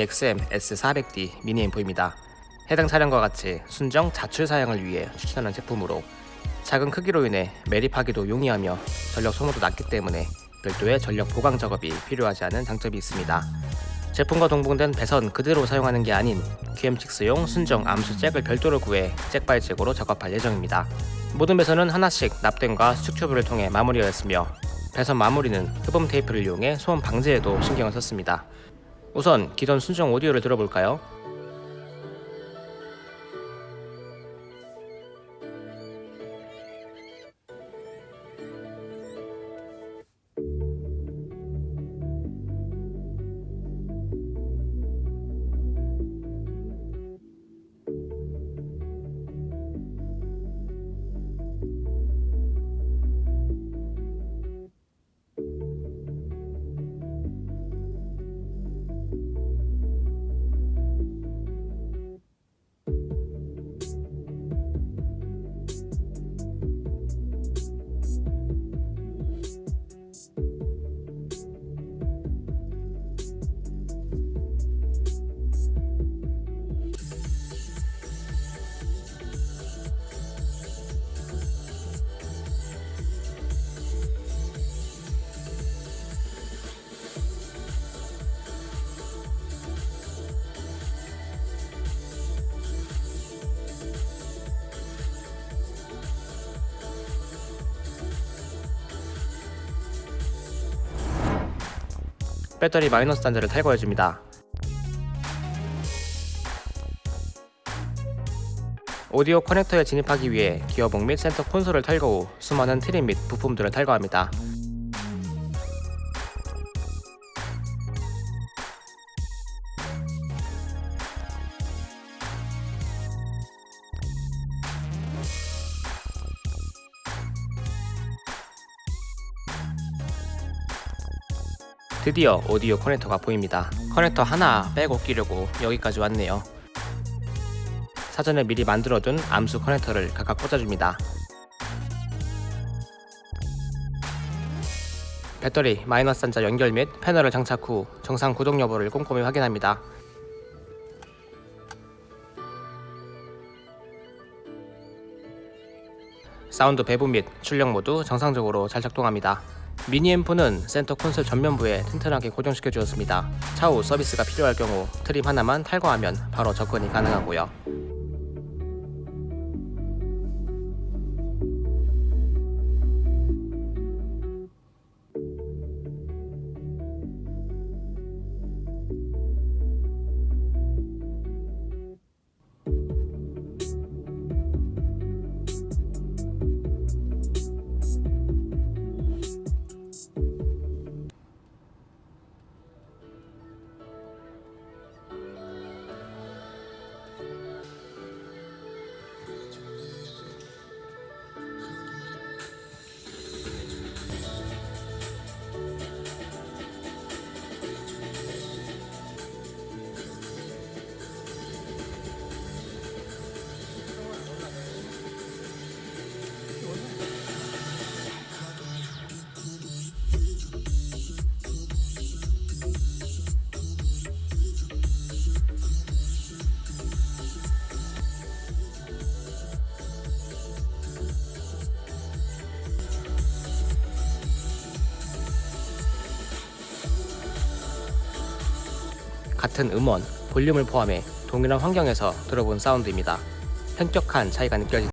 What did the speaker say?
XM S400D 미니 앰프입니다. 해당 차량과 같이 순정 자출 사양을 위해 추천하는 제품으로 작은 크기로 인해 매립하기도 용이하며 전력 소모도 낮기 때문에 별도의 전력 보강 작업이 필요하지 않은 장점이 있습니다. 제품과 동봉된 배선 그대로 사용하는 게 아닌 QM6용 순정 암수 잭을 별도로 구해 잭발잭으로 작업할 예정입니다. 모든 배선은 하나씩 납땜과 수축 튜브를 통해 마무리하였으며 배선 마무리는 흡음 테이프를 이용해 소음 방지에도 신경을 썼습니다. 우선 기존 순정 오디오를 들어볼까요? 배터리 마이너스 단자를 탈거해줍니다. 오디오 커넥터에 진입하기 위해 기어봉 및 센터 콘솔을 탈거 후 수많은 트림 및 부품들을 탈거합니다. 드디어 오디오 커넥터가 보입니다. 커넥터 하나 빼고 끼려고 여기까지 왔네요. 사전에 미리 만들어둔 암수 커넥터를 각각 꽂아줍니다. 배터리 마이너스 단자 연결 및 패널을 장착 후 정상 구동 여부를 꼼꼼히 확인합니다. 사운드 배분 및 출력 모두 정상적으로 잘 작동합니다. 미니 앰프는 센터 콘솔 전면부에 튼튼하게 고정시켜 주었습니다. 차후 서비스가 필요할 경우 트림 하나만 탈거하면 바로 접근이 가능하고요. 같은 음원, 볼륨을 포함해 동일한 환경에서 들어본 사운드입니다. 현격한 차이가 느껴지